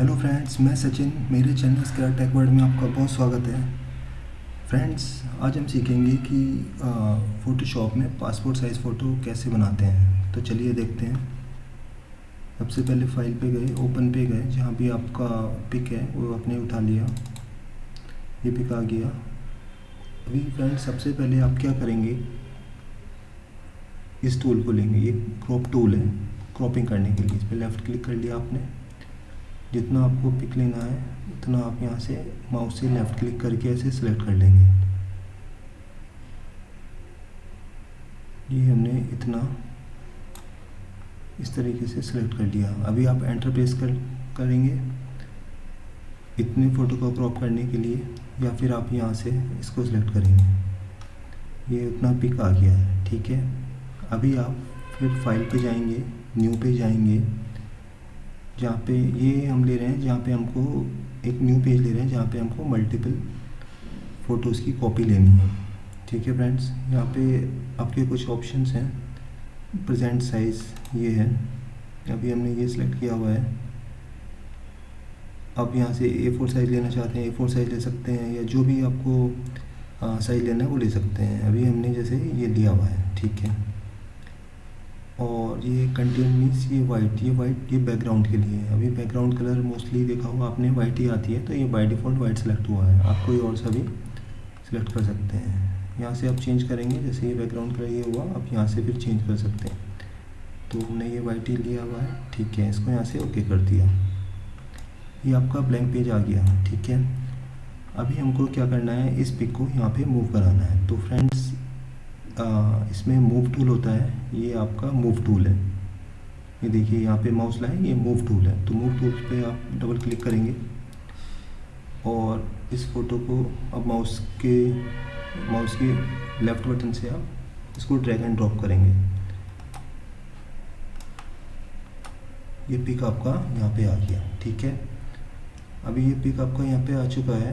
Hello friends मैं सचिन, मेरे channel scrap tech world में आपका बहुत स्वागत है। फ्रेंड्स आज हम सीखेंगे कि फ़ोटोशॉप में पासपोर्ट साइज़ फ़ोटो कैसे बनाते हैं। तो चलिए देखते हैं। सबसे पहले फ़ाइल पे गए ओपन पे गए, जहाँ भी आपका पिक है, वो आपने उठा लिया। ये पिक आ गया। अभी फ्रेंड्स सबसे पहले आप क्या करेंगे? इस टूल को लेंगे। ये क्रॉप टूल है क्रॉपिंग करने के लिए। इस पर लेफ़्ट क्लिक कर लिया आपने। जितना आपको पिक लेना है, उतना आप यहाँ से माउस से लेफ़्ट क्लिक करके ऐसे सिलेक्ट कर लेंगे। ये हमने इतना इस तरीके से सिलेक्ट कर लिया। अभी आप एंटर प्रेस कर, करेंगे इतने फ़ोटो को क्रॉप करने के लिए या फिर आप यहाँ से इसको सिलेक्ट करेंगे। ये उतना पिक आ गया है, ठीक है? अभी आप फिर फ़ाइल पे जाएँगे न्यू पे जाएँगे। जहाँ पे ये हम ले रहे हैं, जहाँ पे हमको एक न्यू पेज ले रहे हैं, जहाँ पे हमको मल्टीपल फ़ोटोज़ की कॉपी लेनी है। ठीक है फ्रेंड्स यहाँ पे आपके कुछ ऑप्शंस हैं। प्रेजेंट साइज़ ये है। अभी हमने ये सिलेक्ट किया हुआ है। आप यहाँ से ए फोर साइज़ लेना चाहते हैं ए फोर साइज़ ले सकते हैं, या जो भी आपको साइज़ लेना है वो ले सकते हैं। अभी हमने जैसे ये लिया हुआ है। ठीक है? और ये कंटेंट मीन्स ये वाइट ये वाइट ये बैकग्राउंड के लिए है। अभी बैकग्राउंड कलर मोस्टली देखा हुआ आपने वाइट ही आती है तो ये बाई डिफ़ॉल्ट वाइट सेलेक्ट हुआ है। आप कोई और सा भी सिलेक्ट कर सकते हैं। यहाँ से आप चेंज करेंगे, जैसे ये बैकग्राउंड कलर ये हुआ, आप यहाँ से फिर चेंज कर सकते हैं। तो हमने ये वाइट ही लिया हुआ है, ठीक है, इसको यहाँ से ओके कर दिया। ये आपका ब्लैंक पेज आ गया, ठीक है। अभी हमको क्या करना है, इस पिक को यहाँ पे मूव कराना है। तो फ्रेंड्स इसमें मूव टूल होता है, ये आपका मूव टूल है। ये देखिए, यहाँ पे माउस लाए, ये मूव टूल है। तो मूव टूल पे आप डबल क्लिक करेंगे और इस फ़ोटो को अब माउस के माउस के लेफ़्ट बटन से आप इसको ड्रैग एंड ड्रॉप करेंगे। ये पिक आपका यहाँ पे आ गया, ठीक है? अभी ये पिक आपका यहाँ पे आ चुका है।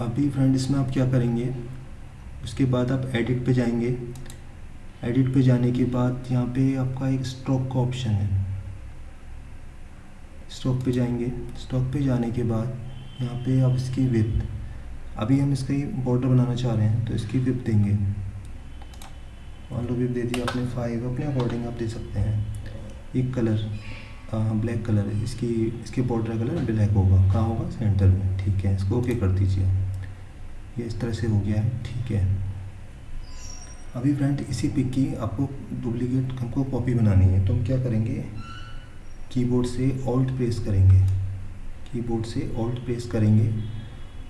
अभी फ्रेंड इसमें आप क्या करेंगे? उसके बाद आप एडिट पे जाएँगे। एडिट पे जाने के बाद यहाँ पे आपका एक स्ट्रोक का ऑप्शन है। स्ट्रोक पे जाएँगे। स्ट्रोक पे जाने के बाद यहाँ पे आप इसकी विप अभी हम इसका बॉर्डर बनाना चाह रहे हैं तो इसकी विप देंगे। मान लो विप दे दी आपने फाइव अपने अकॉर्डिंग आप दे सकते हैं। एक कलर ब्लैक कलर है। इसकी, इसके बॉर्डर कलर ब्लैक होगा। कहाँ होगा? सेंटर में। ठीक है, इसको ओके कर दीजिए। ये इस तरह से हो गया है। ठीक है। अभी फ्रेंड, इसी पिक की आपको डुप्लीकेट, हमको कॉपी बनानी है। तो हम क्या करेंगे? कीबोर्ड से ऑल्ट प्रेस करेंगे। कीबोर्ड से ऑल्ट प्रेस करेंगे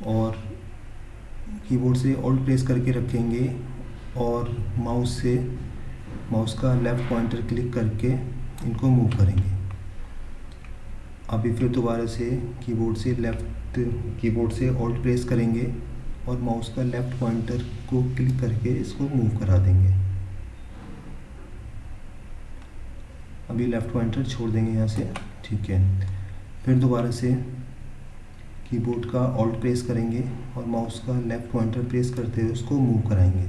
और कीबोर्ड से ऑल्ट प्रेस करके रखेंगे और माउस से, माउस का लेफ़्ट पॉइंटर क्लिक करके इनको मूव करेंगे। अभी फिर दोबारा से कीबोर्ड से लेफ़्ट कीबोर्ड से ऑल्ट प्रेस करेंगे और माउस का लेफ़्ट पॉइंटर को क्लिक करके इसको मूव करा देंगे। अभी लेफ़्ट पॉइंटर छोड़ देंगे यहाँ से, ठीक है। फिर दोबारा से कीबोर्ड का ऑल्ट प्रेस करेंगे और माउस का लेफ़्ट पॉइंटर प्रेस करते हुए उसको मूव कराएँगे।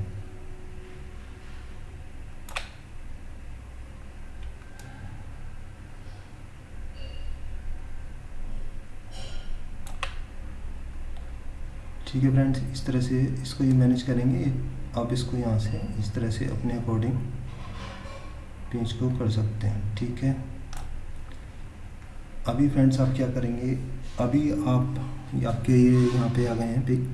ठीक है फ्रेंड्स इस तरह से इसको ये मैनेज करेंगे। आप इसको यहाँ से इस तरह से अपने अकॉर्डिंग पेज को कर सकते हैं, ठीक है? अभी फ्रेंड्स आप क्या करेंगे? अभी आप आपके ये यहाँ पे आ गए हैं पिक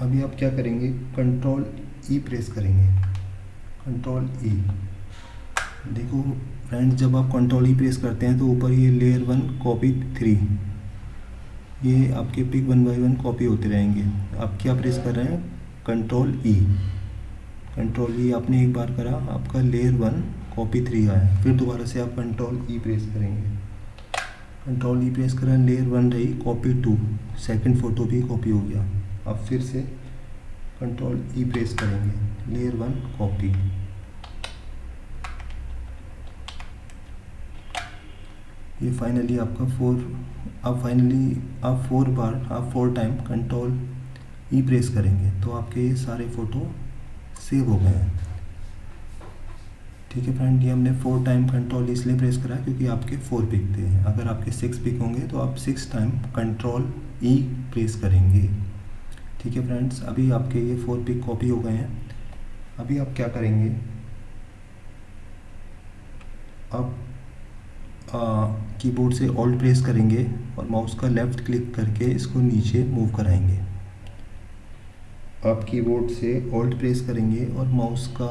अभी आप क्या करेंगे? कंट्रोल ई प्रेस करेंगे। कंट्रोल ई देखो फ्रेंड्स जब आप कंट्रोल ई प्रेस करते हैं तो ऊपर ये लेयर वन कॉपी थ्री ये आपके pic one by one copy होते रहेंगे। आप क्या प्रेस कर रहे हैं? कंट्रोल ई कंट्रोल ई आपने एक बार करा, आपका लेयर वन कॉपी थ्री आया। फिर दोबारा से आप कंट्रोल ई प्रेस करेंगे। कंट्रोल ई प्रेस करा लेयर वन रही कॉपी टू सेकंड फ़ोटो भी कॉपी हो गया। अब फिर से कंट्रोल ई प्रेस करेंगे। लेयर वन कॉपी ये फाइनली आपका फोर अब फाइनली आप फोर बार, आप four time control E press करेंगे तो आपके ये सारे फ़ोटो सेव हो गए हैं। ठीक है फ्रेंड ये हमने फोर टाइम कंट्रोल इसलिए प्रेस करा क्योंकि आपके फोर पिक थे अगर आपके सिक्स पिक होंगे तो आप six time control E press करेंगे। ठीक है फ्रेंड्स अभी आपके ये फोर पिक कॉपी हो गए हैं। अभी आप क्या करेंगे? आप कीबोर्ड से ऑल्ट प्रेस करेंगे और माउस का लेफ़्ट क्लिक करके इसको नीचे मूव कराएँगे। आप कीबोर्ड से ऑल्ट प्रेस करेंगे और माउस का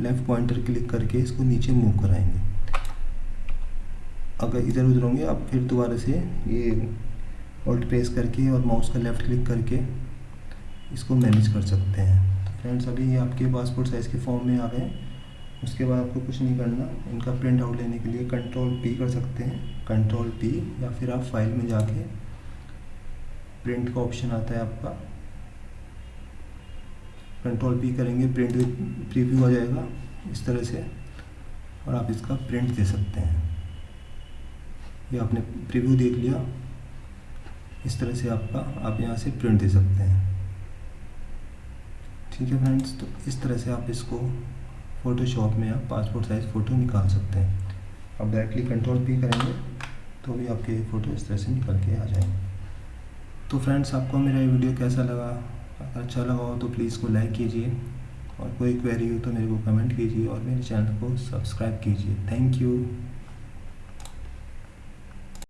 लेफ़्ट पॉइंटर क्लिक करके इसको नीचे मूव कराएँगे। अगर इधर उधर होंगे, आप फिर दोबारा से ये ऑल्ट प्रेस करके और माउस का लेफ़्ट क्लिक करके इसको मैनेज कर सकते हैं। तो फ्रेंड्स अभी ये आपके पासपोर्ट साइज़ के फॉर्म में आ गए। उसके बाद आपको कुछ नहीं करना, इनका प्रिंट आउट लेने के लिए कंट्रोल पी कर सकते हैं। कंट्रोल पी या फिर आप फ़ाइल में जाके प्रिंट का ऑप्शन आता है आपका। कंट्रोल पी करेंगे प्रिंट प्रीव्यू आ जाएगा इस तरह से और आप इसका प्रिंट दे सकते हैं। ये आपने प्रीव्यू देख लिया। इस तरह से आपका, आप यहाँ से प्रिंट दे सकते हैं। ठीक है फ्रेंड्स तो इस तरह से आप इसको फ़ोटोशॉप में आप पासपोर्ट साइज़ फ़ोटो निकाल सकते हैं। आप डायरेक्टली कंट्रोल पी करेंगे तो भी आपके फ़ोटो इस तरह से निकल के आ जाएँगे। तो फ्रेंड्स आपको मेरा ये वीडियो कैसा लगा? अगर अच्छा लगा हो तो प्लीज़ को लाइक कीजिए और कोई क्वेरी हो तो मेरे को कमेंट कीजिए और मेरे चैनल को सब्सक्राइब कीजिए। Thank you